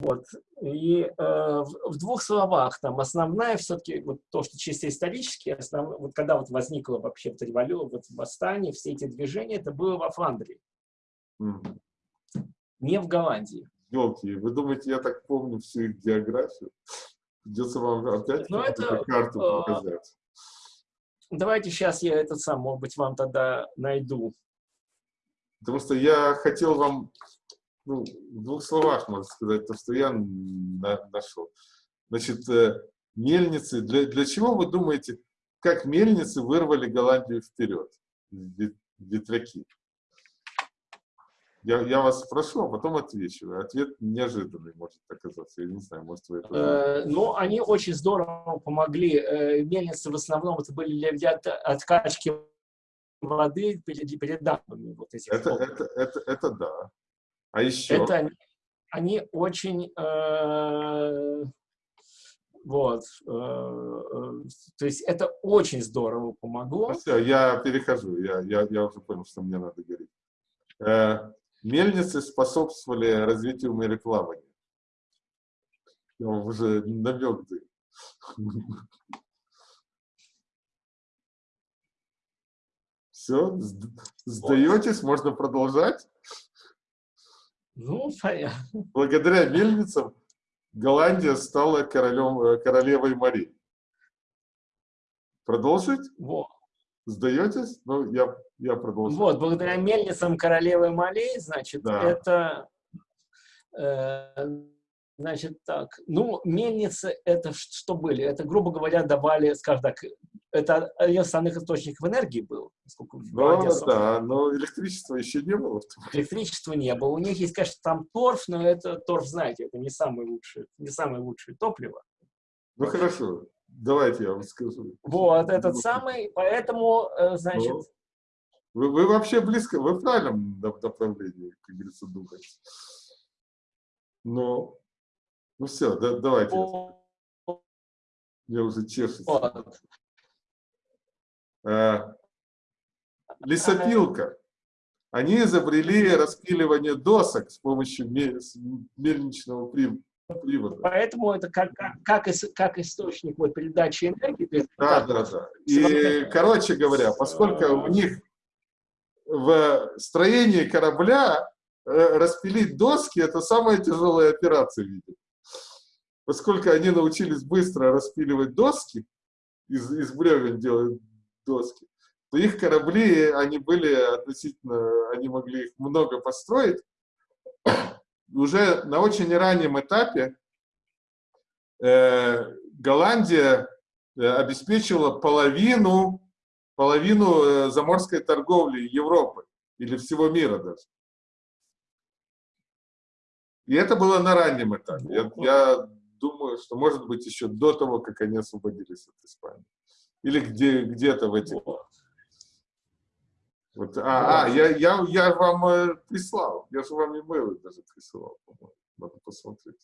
Вот. И э, в, в двух словах, там, основная все-таки, вот то, что чисто исторически, основ, вот когда вот возникла вообще вот революция, вот восстание, все эти движения, это было во Фландрии. Mm. Не в Голландии. Елки, вы думаете, я так помню всю их географию? Придется вам опять Но ну, это, карту э, показать. Давайте сейчас я этот сам, может быть, вам тогда найду. Потому что я хотел вам ну, в двух словах, можно сказать, то, что я на, нашел. Значит, э, мельницы, для, для чего вы думаете, как мельницы вырвали Голландию вперед, ветряки? Я, я вас спрошу, а потом отвечу. Ответ неожиданный может оказаться. Я не знаю, может вы это... Э, ну, они очень здорово помогли. Э, мельницы в основном это были для откачки воды перед, перед дамбами. Вот этих это, это, это, это да. А еще? Это они, они очень... Э, вот. Э, то есть это очень здорово помогло. Все, я перехожу. Я, я, я уже понял, что мне надо говорить. Э, мельницы способствовали развитию мореплавания. Я вам уже намек даю. Все, сдаетесь, можно продолжать? Ну, понятно. Благодаря мельницам Голландия стала королем, э, королевой морей. Продолжить? Вот. Сдаетесь? Ну, я, я продолжу. Вот, благодаря мельницам королевы морей, значит, да. это... Э, значит, так. Ну, мельницы это что были? Это, грубо говоря, давали, скажем так, это один из основных источников энергии был. Да, да, но электричества еще не было. Электричества не было. У них есть, конечно, там торф, но это торф, знаете, это не самое лучшее, не самое лучшее топливо. Ну вот. хорошо, давайте я вам скажу. Вот, этот ну, самый, поэтому, э, значит... Ну, вы, вы вообще близко, вы в правильном направлении, как говорится, думаете. Но, ну все, да, давайте. Я уже чешется. Вот. Э, лесопилка. Они изобрели распиливание досок с помощью мельничного привода. Поэтому это как, как, как источник вот, передачи энергии. Да, да, да. И, короче говоря, поскольку у них в строении корабля э, распилить доски – это самая тяжелая операция, видимо. Поскольку они научились быстро распиливать доски, из, из бревен делать доски, то их корабли, они были относительно, они могли их много построить. Уже на очень раннем этапе э, Голландия э, обеспечила половину, половину э, заморской торговли Европы или всего мира даже. И это было на раннем этапе. Я, я думаю, что может быть еще до того, как они освободились от Испании. Или где, где-то в этих... Вот, а, а я, я, я вам э, прислал. Я же вам имейлы даже присылал, по-моему. Надо посмотреть.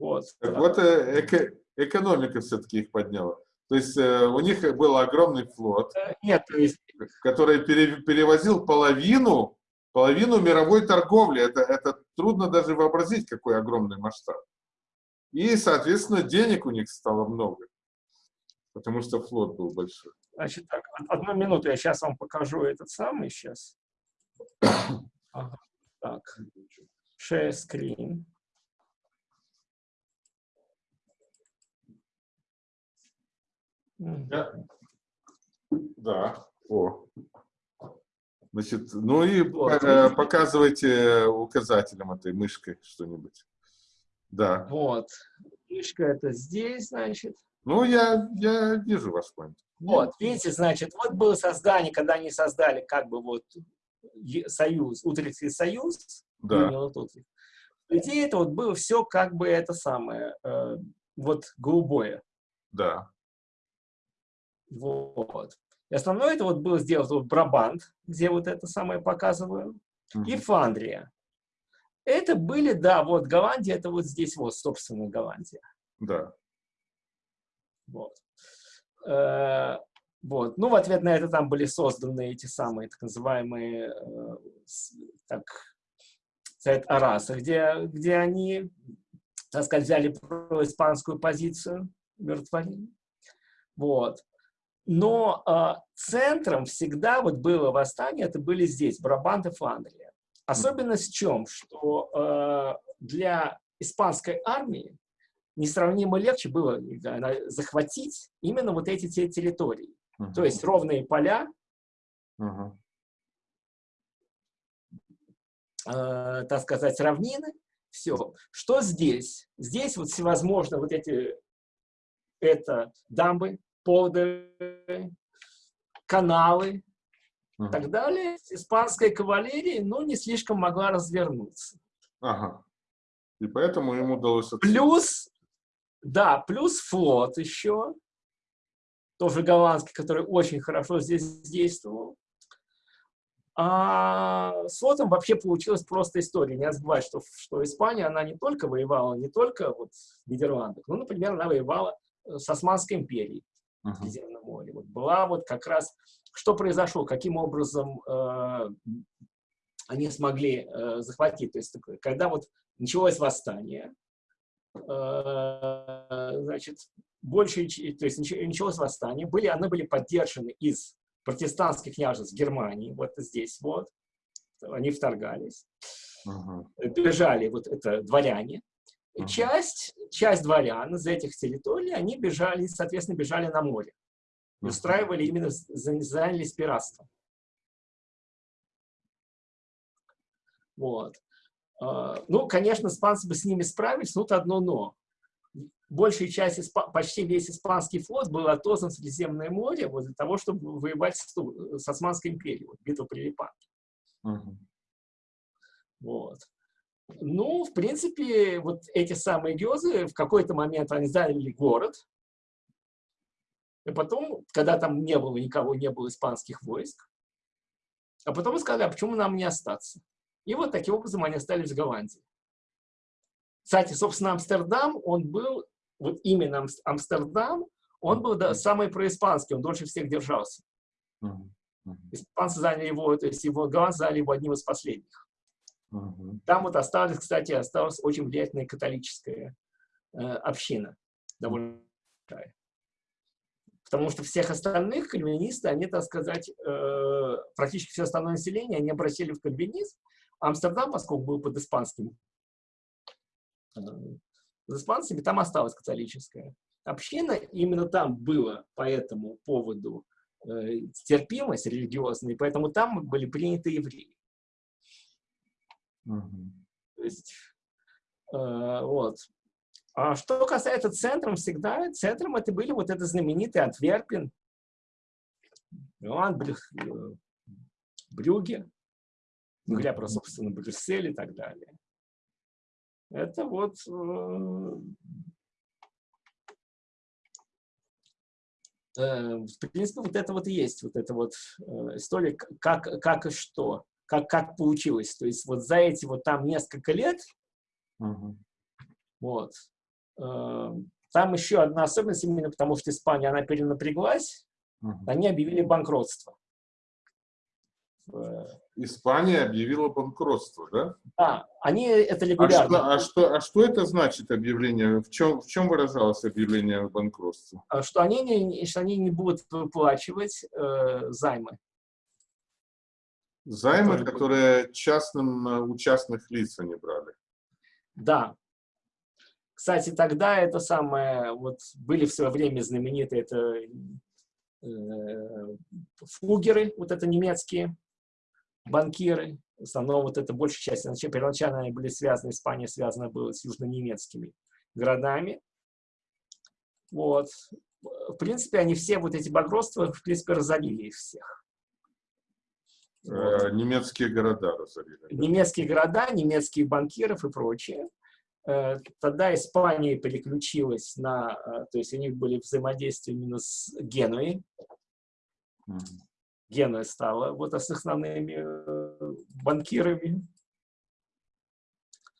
Вот. Так вот, э, эко, экономика все-таки их подняла. То есть э, у них был огромный флот, э, Нет, то есть... который пере, перевозил половину, половину мировой торговли. Это, это трудно даже вообразить, какой огромный масштаб. И, соответственно, денег у них стало много, потому что флот был большой. Значит, так, одну минуту, я сейчас вам покажу этот самый сейчас. Ага, так, share screen. Да. да. О. Значит, ну и вот. Э, показывайте указателем этой мышкой что-нибудь. Да. Вот. Фишка это здесь, значит. Ну, я, я вижу ваш point. Вот, видите, значит, вот было создание, когда они создали как бы вот союз, Утрехтский союз, да. Идея это вот было все как бы это самое, э, вот голубое. Да. Вот. И основное это вот было сделать вот Брабант, где вот это самое показываю, -hmm. и Фандрия. Это были, да, вот Голландия, это вот здесь вот, собственно, Голландия. Да. Вот. Э, вот. Ну, в ответ на это там были созданы эти самые так называемые, э, так, Совет Араса, где, где они, так сказать, взяли испанскую позицию, умиротворили. Вот. Но э, центром всегда вот было восстание, это были здесь, Брабант и Фландрия. Особенность в чем? Что э, для испанской армии несравнимо легче было захватить именно вот эти территории. Uh -huh. То есть ровные поля, uh -huh. э, так сказать, равнины, все. Что здесь? Здесь вот всевозможно вот эти, это дамбы, поводы, каналы и так далее. Испанская кавалерия, ну, не слишком могла развернуться. Ага. И поэтому ему удалось... Плюс, да, плюс флот еще, тоже голландский, который очень хорошо здесь действовал. А с флотом вообще получилась просто история. Не забывать, что, что Испания, она не только воевала, не только вот в Нидерландах, ну, например, она воевала э, с Османской империей в Средиземном море. Вот была вот как раз, что произошло, каким образом э, они смогли э, захватить. То есть, когда вот началось восстание, э, значит, больше, то есть началось восстание, были, оно были поддержаны из протестантских княжеств Германии, вот здесь вот, они вторгались, uh -huh. бежали, вот это дворяне, uh -huh. часть, часть дворян из этих территорий, они бежали, соответственно, бежали на море, устраивали именно, занялись пиратством. Вот. А, ну, конечно, испанцы бы с ними справились, но тут одно но. Большая часть, почти весь испанский флот был отозван в Средиземное море вот для того, чтобы воевать с, с Османской империей, вот, битва при Лепанке. Uh Вот. Ну, в принципе, вот эти самые гёзы в какой-то момент они заняли город, и потом, когда там не было никого, не было испанских войск, а потом сказали, а почему нам не остаться? И вот таким образом они остались в Голландии. Кстати, собственно, Амстердам, он был, вот именно Амстердам, он был да, самый происпанский, он дольше всех держался. Испанцы заняли его, то есть его голландцы заняли его одним из последних. Там вот осталась, кстати, осталась очень влиятельная католическая э, община, довольно большая. Потому что всех остальных кальвинисты, они, так сказать, э, практически все остальное население, они обратили в кальвинизм, Амстердам, поскольку был под испанским, под испанцами, там осталась католическая община. Именно там было по этому поводу э, терпимость религиозная, поэтому там были приняты евреи. Угу. То есть, э, вот. А что касается центром, всегда центром это были вот это знаменитый Антверпен, Иоанн Брюх, э, Брюге, ну, говоря про, собственно, Брюссель и так далее. Это вот э, э, в принципе, вот это вот и есть, вот эта вот история, как, как и что, как, как получилось. То есть вот за эти вот там несколько лет, -huh. вот, там еще одна особенность, именно потому что Испания, она перенапряглась, -huh. они объявили банкротство. Испания объявила банкротство, да? Да, они это регулярно. А что, а что, а что это значит объявление? В чем, в чем выражалось объявление о банкротстве? А что они не, что они не будут выплачивать э, займы. Займы, которые, которые частным, э, у частных лиц они брали? Да. Кстати, тогда это самое, вот были в свое время знаменитые это э, фугеры, вот это немецкие, банкиры, в основном вот это большая часть, значит, первоначально они были связаны, Испания связана была с южно-немецкими городами. Вот. В принципе, они все, вот эти багротства, в принципе, разорили их всех. Э, вот. Немецкие города разорили. Немецкие города, немецкие банкиров и прочее. Э, тогда Испания переключилась на, э, то есть у них были взаимодействия именно с Генуей. Гена стала вот основными э, банкирами.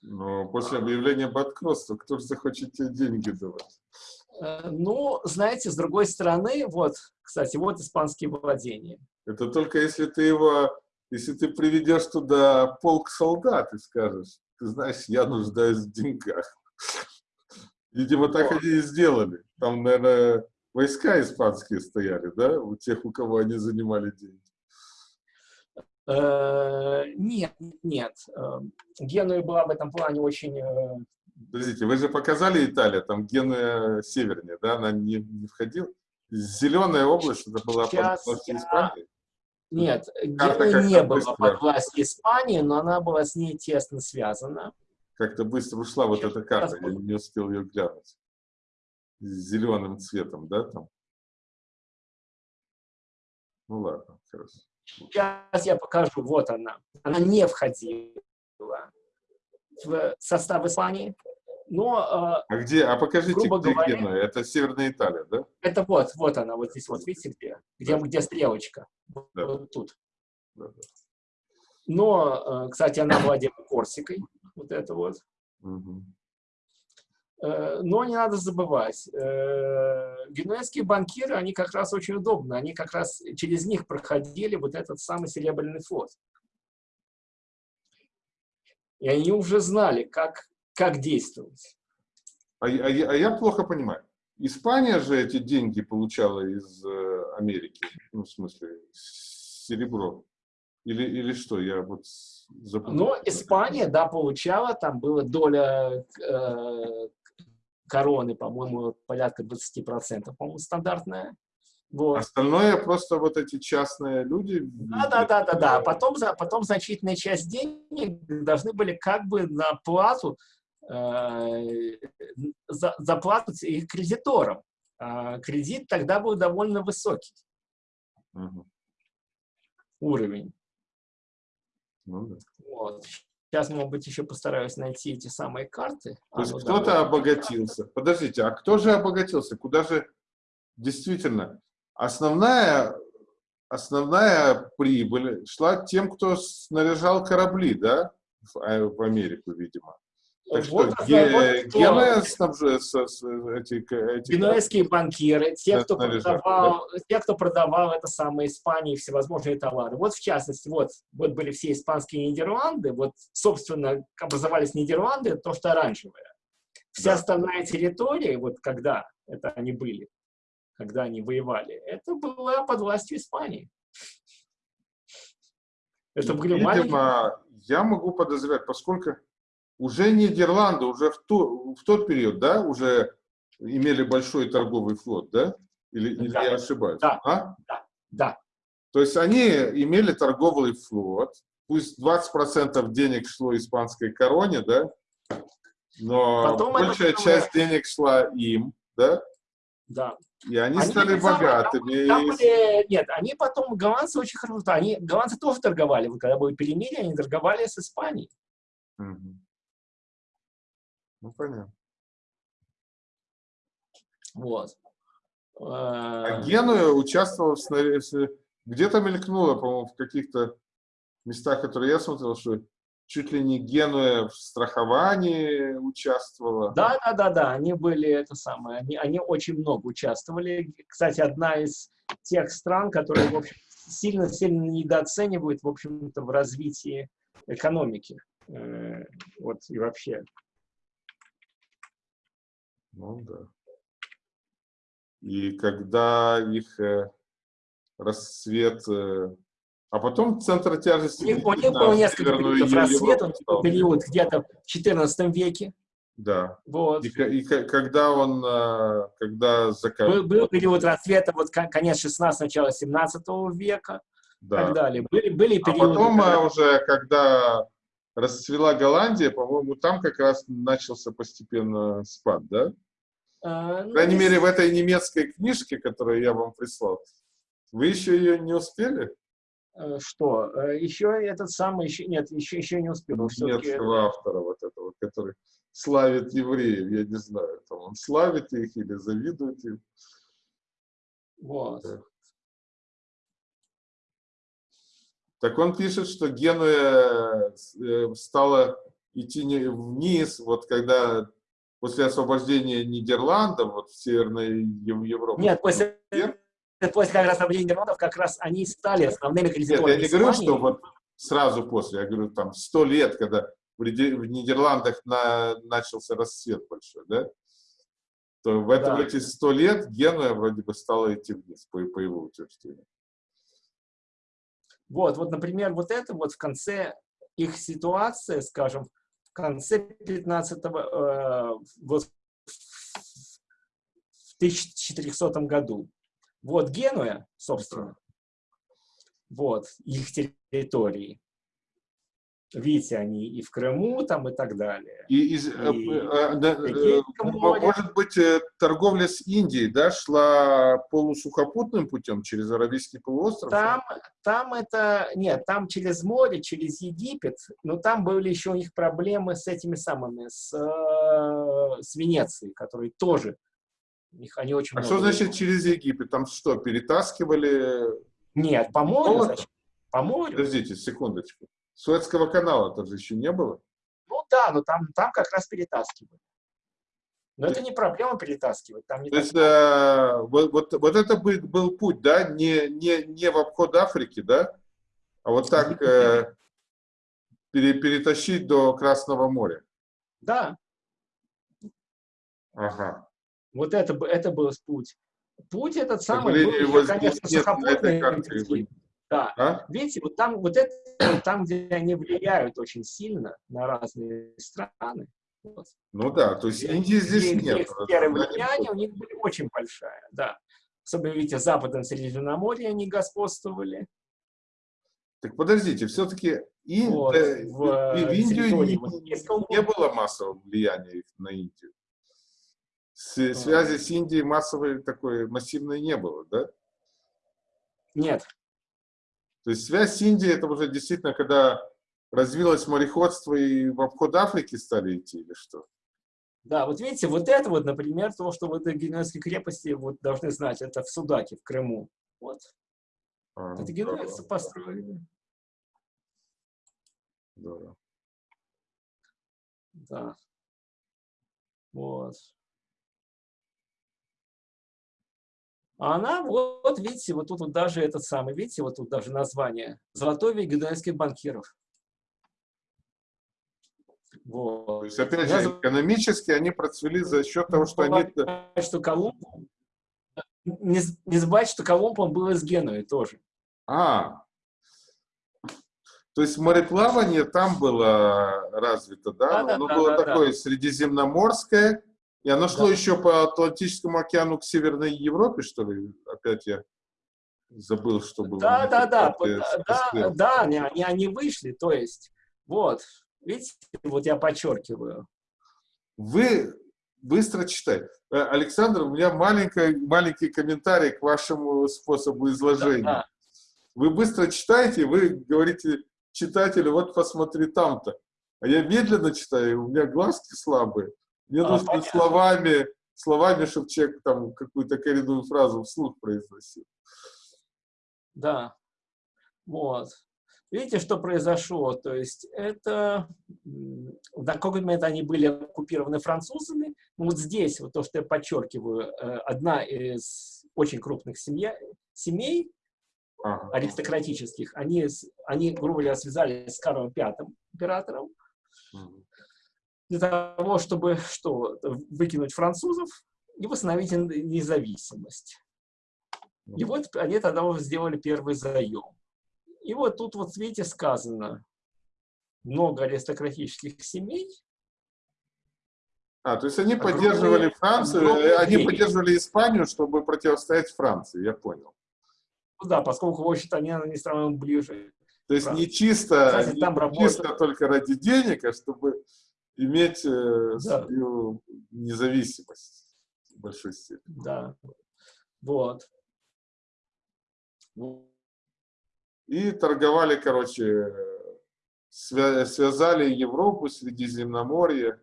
Но после объявления банкротства кто же захочет тебе деньги давать? Э, ну, знаете, с другой стороны, вот, кстати, вот испанские владения. Это только если ты его если ты приведешь туда полк солдат и скажешь, ты знаешь, я нуждаюсь в деньгах. Видимо, так они и сделали. Там, наверное, войска испанские стояли, да, у тех, у кого они занимали деньги. Э, нет, нет. Э, Генуя была в этом плане очень... Э, Подождите, вы же показали Италию, там Генуя севернее, да, она не, не входила? Зеленая область, это была Сейчас под я... Испании? Нет, Генуя не была под властью Испании, но она была с ней тесно связана. Как-то быстро ушла вот эта карта, я не успел ее глянуть. С зеленым цветом, да, там? Ну ладно, хорошо. Сейчас я покажу, вот она. Она не входила в состав Испании, но... А, а где? А покажите, где говоря, Генуя. Это Северная Италия, да? Это вот, вот она, вот здесь вот, видите, где? Где, да. где стрелочка? Да. Вот тут. Да, да. Но, э, кстати, она владела Корсикой, вот это вот. Угу. Но не надо забывать, э, генуэзские банкиры, они как раз очень удобны, они как раз через них проходили вот этот самый Серебряный флот. И они уже знали, как, как действовать. А, а, а я плохо понимаю. Испания же эти деньги получала из э, Америки, ну, в смысле, серебро. Или, или что, я вот запомнил. Но Испания, да, получала, там была доля э, короны, по-моему, порядка 20%, по-моему, стандартная. Вот. Остальное просто вот эти частные люди. Да, да, да, да, да. Потом, потом значительная часть денег должны были как бы на плату э, за, заплатить их кредиторам. А кредит тогда был довольно высокий угу. уровень. Ну, да. вот. Сейчас, может быть, еще постараюсь найти эти самые карты. То а, есть ну, кто-то да, обогатился. Подождите, а кто же обогатился? Куда же действительно основная, основная прибыль шла тем, кто снаряжал корабли, да, в, а, в Америку, видимо. Так что вот, ге, вот Генуя снабжает эти, эти... Генуэзские банкиры, те кто, продавал, те, кто продавал это самое Испании всевозможные товары. Вот в частности, вот, вот были все испанские Нидерланды, вот, собственно, образовались Нидерланды, то, что оранжевое. Вся да. остальная территория, вот когда это они были, когда они воевали, это была под властью Испании. Это были Видимо, маленькие... я могу подозревать, поскольку уже Нидерланды, уже в, ту, в тот период, да, уже имели большой торговый флот, да? Или, да. или я ошибаюсь? Да. А? да, да. То есть они имели торговый флот, пусть 20% денег шло испанской короне, да? Но Потом большая это... часть денег шла им, да? Да. И они, они стали богатыми. Там, там были, нет, они потом, голландцы очень хорошо, они, голландцы тоже торговали, вот когда были перемирие, они торговали с Испанией. Угу. Ну, понятно. Вот. А Генуя участвовал в где-то мелькнуло, по-моему, в каких-то местах, которые я смотрел, что чуть ли не Генуя в страховании участвовала. Да, да, да, да, они были это самое, они, они очень много участвовали. Кстати, одна из тех стран, которые, в общем, сильно-сильно недооценивают, в общем-то, в развитии экономики. Э, вот и вообще ну да. И когда их э, рассвет... Э, а потом центр тяжести... У них, у них было несколько периодов рассвета, период где-то в XIV веке. Да. Вот. И, и когда он, э, когда закат... Был, был период рассвета, вот конец 16 начало 17 века, да. так далее. Были, были а периоды... А потом когда... уже, когда расцвела Голландия, по-моему, там как раз начался постепенно спад, да? А, ну, По крайней мере, в этой немецкой книжке, которую я вам прислал. Вы еще ее не успели? Э, что? Э, еще этот самый, еще, нет, еще, еще не успел. Немецкого автора вот этого, который славит евреев, я не знаю, там он славит их или завидует им. Вот. Так он пишет, что Генуя э, стала идти вниз, вот когда после освобождения Нидерландов, вот в Северной Европе. Нет, после, после как раз освобождения Нидерландов как раз они стали основными кредиторами Нет, я не говорю, что вот сразу после, я говорю, там, сто лет, когда в Нидерландах на, начался расцвет большой, да, то в, это, да. эти сто лет Генуя вроде бы стала идти вниз, по, по его утверждению. Вот, вот, например, вот это вот в конце их ситуация, скажем, конце 15-го, э, вот в 1400 году. Вот Генуя, собственно, вот их территории. Видите, они и в Крыму там и так далее. И, из, э, и, э, э, может быть, торговля с Индией, да, шла полусухопутным путем через Аравийский полуостров? Там, там это, нет, там через море, через Египет, но там были еще у них проблемы с этими самыми, с, с Венецией, которые тоже, их они очень А что значит через Египет? Там что, перетаскивали? Нет, по морю, По морю. Подождите, секундочку. Суэцкого канала тоже еще не было? Ну да, но там, там как раз перетаскивали. Но это не проблема перетаскивать. Там не То есть, э, вот, вот, вот это был, был путь, да, не, не, не в обход Африки, да, а вот так э, пере, перетащить до Красного моря. Да. Ага. Вот это, это был путь. Путь этот самый был, конечно, сухопутный. Да. А? Видите, вот там, вот это, там, где они влияют очень сильно на разные страны. Вот. Ну да, то есть Индии здесь где, нет. Сфера влияния у них были очень большая, да. Особенно, видите, в Западном Средиземноморье они господствовали. Так подождите, все-таки и, вот, э, в, в Индию не, не было массового влияния на Индию. С, а. Связи с Индией массовой такой массивной не было, да? Нет, то есть связь с Индией, это уже действительно, когда развилось мореходство и в обход Африки стали идти, или что? Да, вот видите, вот это вот, например, то, что вот Генуэзской крепости вот должны знать, это в Судаке, в Крыму. Вот. А, это генуэзцы построили. Да. Да. Вот. А она, вот, видите, вот тут вот даже этот самый, видите, вот тут даже название. Золотой век генуэзских банкиров. Вот. То есть, опять же, экономически они процвели за счет того, что они... Что Колумб... Не, не что Колумб, он был из Генуи тоже. А, то есть мореплавание там было развито, да? да Оно да, было да, такое да. средиземноморское, и оно шло да. еще по Атлантическому океану к Северной Европе, что ли? Опять я забыл, что было. Да, да, да, да, да, да, они, они, они вышли, то есть, вот, видите, вот я подчеркиваю. Вы быстро читаете. Э, Александр, у меня маленький, маленький комментарий к вашему способу изложения. Да, да. Вы быстро читаете, вы говорите читателю, вот посмотри там-то. А я медленно читаю, у меня глазки слабые. Мне а, нужно понятно. словами, словами, чтобы человек там какую-то коренную фразу вслух произносил. Да. Вот. Видите, что произошло? То есть это на какой момент они были оккупированы французами. Ну, вот здесь, вот то, что я подчеркиваю, э, одна из очень крупных семья, семей аристократических, они, они, грубо говоря, связались с Карлом V императором. Ага для того, чтобы что, выкинуть французов и восстановить независимость. И вот они тогда сделали первый заем. И вот тут вот, видите, сказано, много аристократических семей. А, то есть они поддерживали Францию, э, они поддерживали Испанию, чтобы противостоять Франции, я понял. Ну да, поскольку, в общем-то, они, они страны ближе. То есть не чисто, Кстати, не, там чисто только ради денег, а чтобы иметь э, да. свою независимость в большой степени. Да, вот. И торговали, короче, связали Европу, Средиземноморье.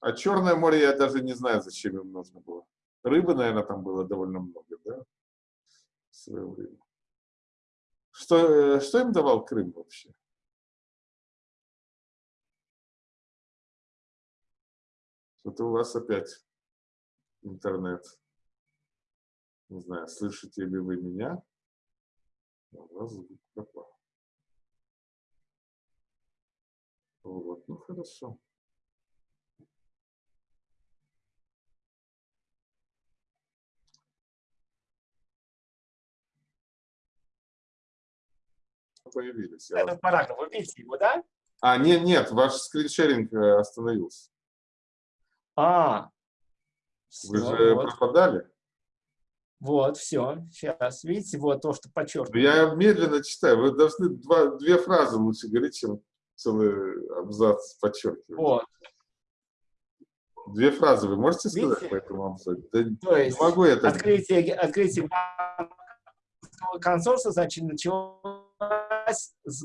А Черное море я даже не знаю, зачем им нужно было. Рыбы, наверное, там было довольно много, да? В свое время. Что, э, что им давал Крым вообще? Это у вас опять интернет. Не знаю, слышите ли вы меня? У вас звук пропал. Вот, ну хорошо. Появились. Этот параграф, вы видите его, да? А, нет, нет, ваш скриншеринг э, остановился. А, Вы же вот. пропадали? Вот, все, сейчас, видите, вот то, что Ну, подчеркнуто. Я медленно читаю. Вы должны два, две фразы лучше говорить, чем целый абзац подчеркивать. Вот, Две фразы вы можете сказать Видите? по этому абзацу? Да то есть не могу я так. открытие, открытие консорциума, значит, началось с, с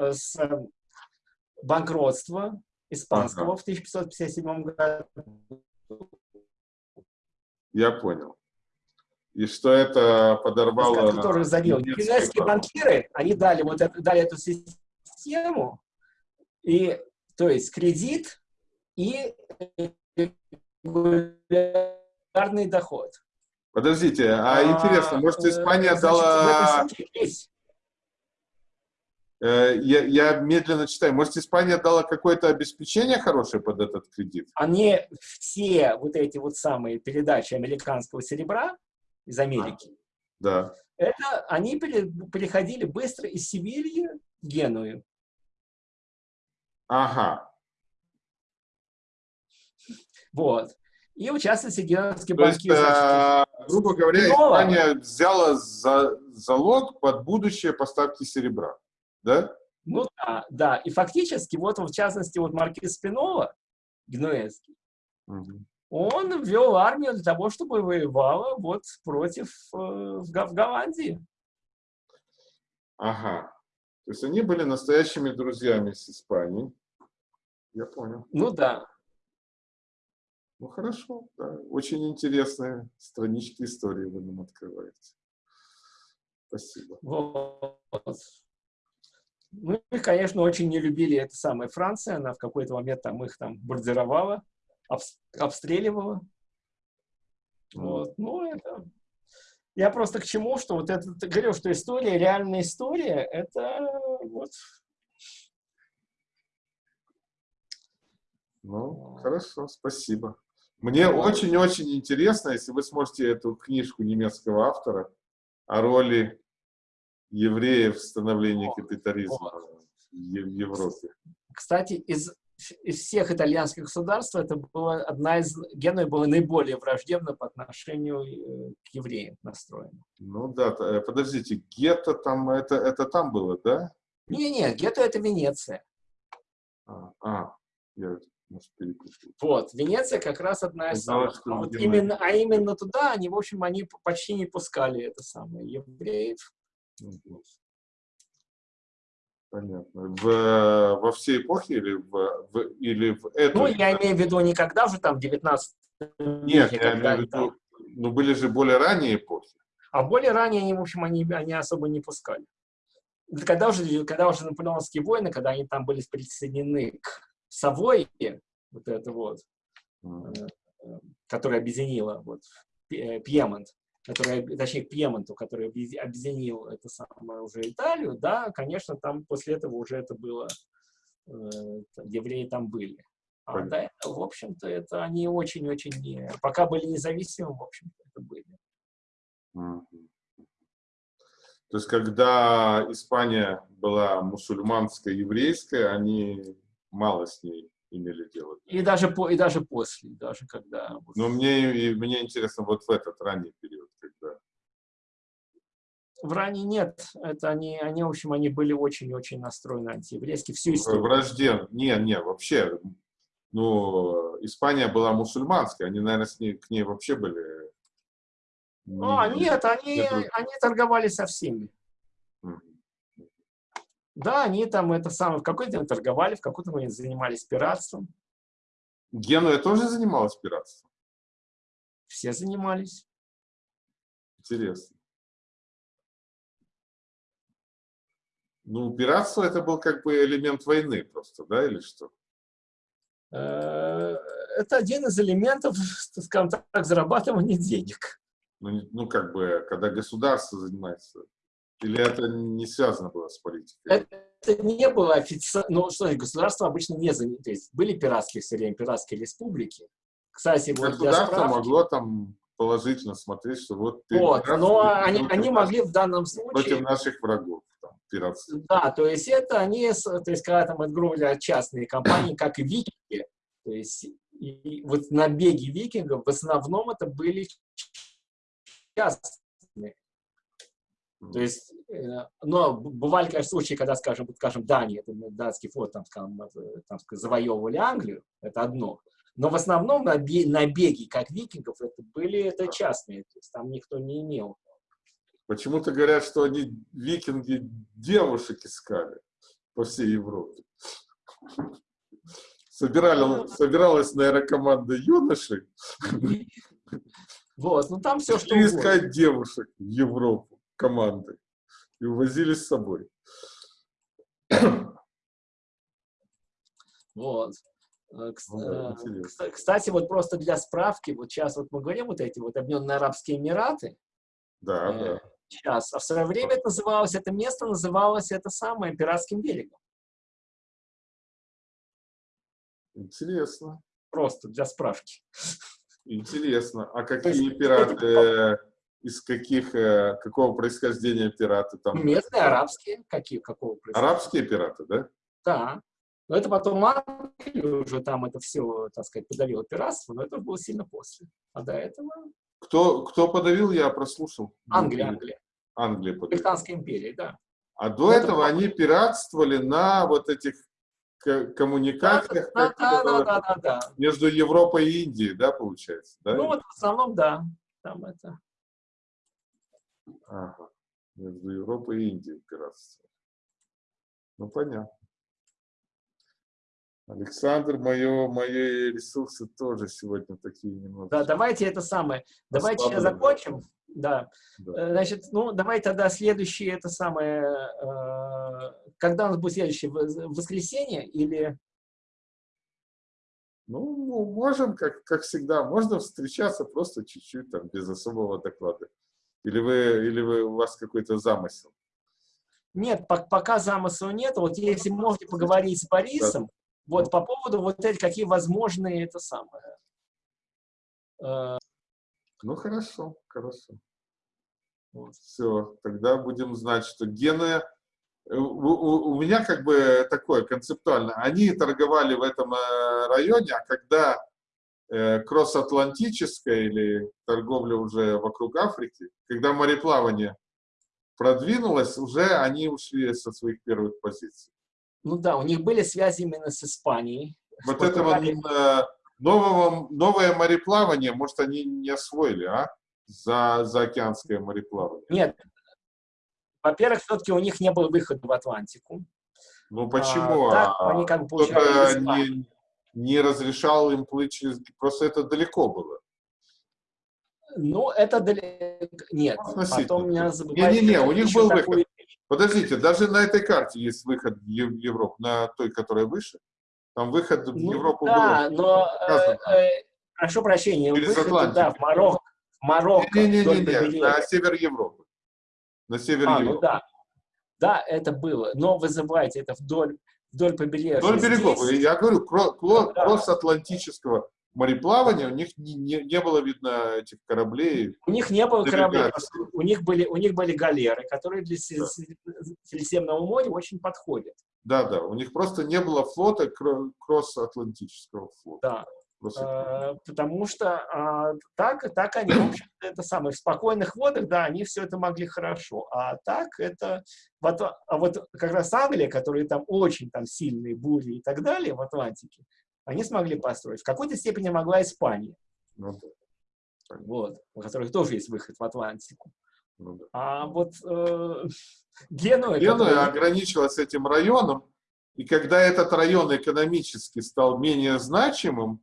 с, э, банкротства испанского в 1557 году. Я понял. И что это подорвало... немецкое Китайские право. банкиры, они дали вот эту, дали эту систему, и, то есть кредит и регулярный доход. Подождите, а интересно, может, э, Испания значит, дала... в этом случае есть. э, Я, я медленно читаю. Может, Испания дала какое-то обеспечение хорошее под этот кредит? Они все вот эти вот самые передачи американского серебра из Америки, Да. это они переходили быстро из Севильи в Геную. Ага. Вот. И в частности, генуэзские То есть, банки, значит, э, грубо говоря? Испания взяла за, залог под будущее поставки серебра. Да? Ну да, да. И фактически, вот в частности, вот маркиз Спинова, генуэзский, Мгм. он ввел армию для того, чтобы воевала вот против э, в, в Голландии. Ага. То есть они были настоящими друзьями с Испанией. Я понял. Ну да. Ну хорошо, да. Очень интересные странички истории вы нам открываете. Спасибо. Вот. Ну и, конечно, очень не любили это самое Франция. Она в какой-то момент там их там бомбардировала, обс- обстреливала. Вот. Ну, это... Я просто к чему, что вот это, говорю, что история, реальная история, это вот Ну, хорошо, спасибо. Мне Вот. очень-очень интересно, если вы сможете эту книжку немецкого автора о роли евреев в становлении Вот, капитализма в Европе. Кстати, из, из всех итальянских государств это была одна из... Генуя была наиболее враждебна по отношению э, к евреям настроена. Ну да, э, подождите, гетто там, это, это там было, да? Не-не, Гетто — это Венеция. А, а, я, может, перепутал. Вот, Венеция как раз одна из знала, самых. А, вот именно, а именно туда они, в общем, они почти не пускали это самое евреев. Понятно. В, во всей эпохе или в, в- или в эту? Ну, я имею в виду никогда уже там в 19 Нет, веке, я когда имею в они там- виду, ну были же более ранние эпохи. А более ранее они, в общем, они, они особо не пускали. Когда уже, когда уже наполеоновские войны, когда они там были присоединены к Савойе, вот это вот, Мгм. которая объединила вот, Пьемонт, которая, точнее, к Пьемонту, который объеди- объединил это самое уже Италию, да, конечно, там после этого уже это было, э, евреи там были. А Понятно. до этого, в общем-то, это они очень-очень, пока были независимы, в общем-то, это были. То есть, когда Испания была мусульманская, еврейская, они мало с ней имели дело. И даже, по, и даже после, даже когда... Но мне, и мне интересно вот в этот ранний период, когда... В ранее нет, это они, они, в общем, они были очень-очень настроены антиеврейски всю историю. Вражден... Не, не, вообще, ну, Испания была мусульманская, они, наверное, с ней, к ней вообще были... А, не- нет, они, они торговали со всеми. Мгм. Да, они там это самое, в какой-то момент торговали, в какой-то момент занимались пиратством. Генуя тоже занималась пиратством? Все занимались. Интересно. Ну, пиратство это был как бы элемент войны просто, да, или что? Э, Это один из элементов, скажем так, зарабатывания денег. Ну, ну, как бы, когда государство занимается. Или это не связано было с политикой? Это, не было официально, ну что, государство обычно не занято, то есть были пиратские все время, пиратские республики. Кстати, вот Государство справки, могло там положительно смотреть, что вот... Вот, но они, они могли в данном случае... Против наших врагов. Там, пиратских. Да, то есть это они, то есть когда там, говоря, частные компании, как и викинги, то есть и вот набеги викингов в основном это были частные. То есть, э, но бывали, конечно, случаи, когда, скажем, скажем, Дания, это датский флот, там, скажем, там, завоевывали Англию, это одно. Но в основном набеги, как викингов, это были это частные, то есть там никто не имел. Почему-то говорят, что они, викинги, девушек искали по всей Европе. Собирали, ну, собиралась, наверное, команда юношей. Вот, ну там все, что искать девушек в Европу команды. И увозили с собой. Вот. Э, ну э, кстати, вот просто для справки, вот сейчас вот мы говорим вот эти вот Объединенные Арабские Эмираты. Да, э, да. Сейчас. А в свое время это называлось, это место называлось это самое Пиратским берегом. Интересно. Просто для справки. Интересно. А какие пираты, из каких, какого происхождения пираты там? Местные, арабские. Какие, какого происхождения? Арабские пираты, да? Да. Но это потом Англия уже там это все, так сказать, подавила пиратство, но это было сильно после. А до этого... Кто, кто подавил, я прослушал. Англия, Англия. Англия подавила. Британская империя, да. А до это этого они пиратствовали на вот этих коммуникациях да, да, да, да, да, да. между Европой и Индией, да, получается? Да? Ну вот в основном, да. Там это. Ага. Между Европой и Индией пиратство. Ну, понятно. Александр, мое, мои ресурсы тоже сегодня такие немного. Да, давайте это самое. Давайте сейчас закончим. Да. да. Э, значит, ну, давай тогда следующее это самое. Э, когда у нас будет следующее? Воскресенье или... Ну, можем, как, как всегда, можно встречаться просто чуть-чуть, там, без особого доклада. Или вы, или вы, у вас какой-то замысел? Нет, пока замысла нет. Вот если можете поговорить с Борисом, вот по поводу вот этих, какие возможные это самое. Э, ну, хорошо, хорошо. Вот. Все, тогда будем знать, что гены... У, у, у меня как бы такое концептуально. Они торговали в этом э, районе, а когда э, кросс-атлантическая или торговля уже вокруг Африки, когда мореплавание продвинулось, уже они ушли со своих первых позиций. Ну да, у них были связи именно с Испанией. Вот это вот э, нового, новое мореплавание, может, они не освоили, а? За, за океанское мореплавание. Нет. Во-первых, все-таки у них не было выхода в Атлантику. Ну почему? А, так, а, они как бы получали не, разрешал им плыть через... Просто это далеко было. Ну, это далеко... Нет, потом не забывайте... Не-не-не, у них был выход. Подождите, даже на этой карте есть выход в Европу, на той, которая выше. Там выход в ну, Европу да, был. но, э, э, прошу прощения, Через выход, да, в Марокко. В Марокко Не-не-не, на север Европы. На север а, ну Европы. Ну, да. да, это было, но вы забывайте, это вдоль, вдоль побережья. Вдоль берегов, Здесь... я говорю, кросс-атлантического мореплавания, у них не, не, не было видно этих кораблей. У них не было кораблей, у них были, у них были галеры, которые для да. Средиземного моря очень подходят. Да, да, у них просто не было флота, кросс-атлантического флота. Да. А, потому что а, так, так они, в общем это самое, в спокойных водах, да, они все это могли хорошо. А так это, вот, а вот как раз Англия, которые там очень там сильные бури и так далее в Атлантике, они смогли построить. В какой-то степени могла Испания. Ну, да. Вот, у которых тоже есть выход в Атлантику. Ну, да. А вот э, Генуя... Генуя который... ограничилась этим районом, и когда этот район экономически стал менее значимым,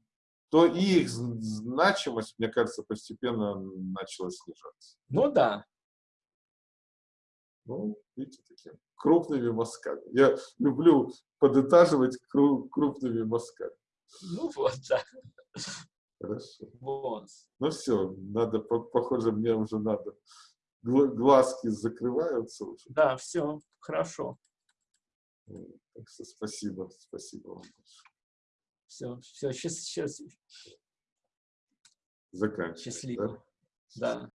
то и их значимость, мне кажется, постепенно начала снижаться. Ну да. Ну, видите, такими крупными мазками. Я люблю подытаживать крупными мазками. Ну вот, да. Хорошо. Вот. Ну все, надо, похоже, мне уже надо. Глазки закрываются уже. Да, все, хорошо. Так что спасибо, спасибо вам большое. Все, все, сейчас, сейчас. Заканчиваем. Счастливо. Да? Да.